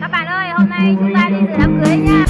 các bạn ơi hôm nay chúng ta đi dự đám cưới nha.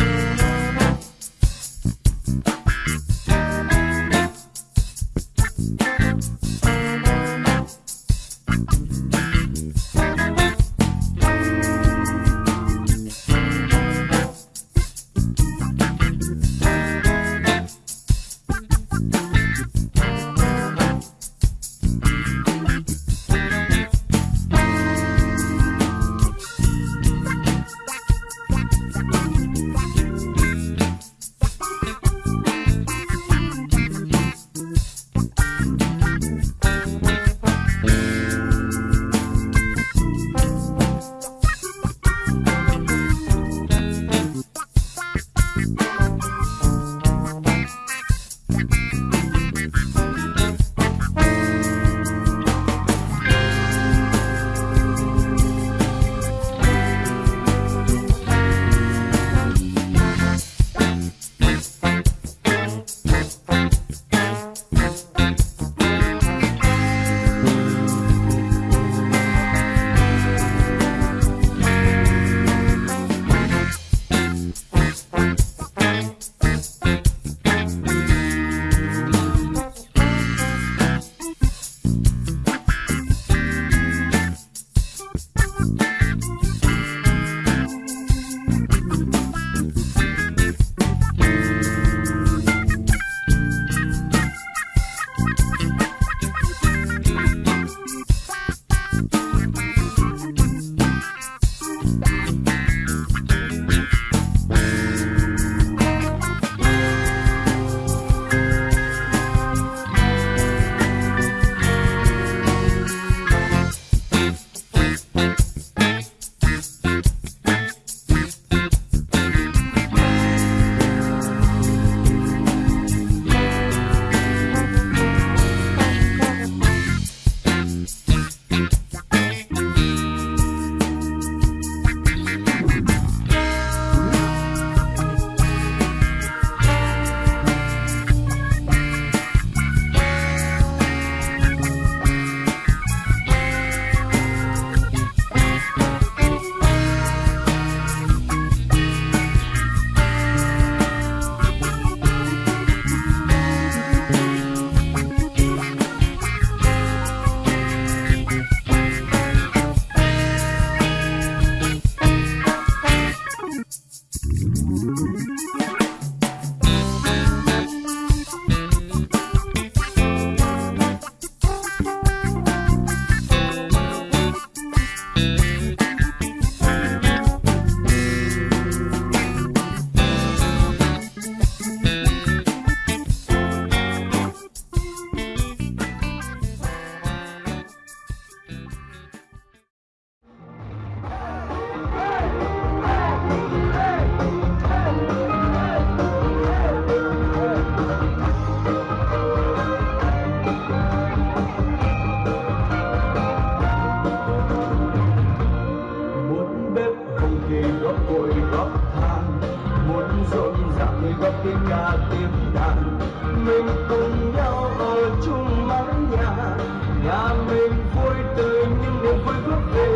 thì góp bụi góp than, muốn rộn ràng góc tiếng ca tiếng đàn mình cùng nhau ở chung mái nhà nhà mình vui tươi những niềm vui bước về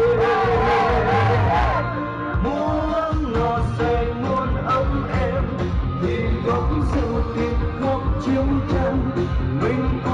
muốn ngò say muốn ấm em, thì góp rượu tiếng góp chiếu chân mình cùng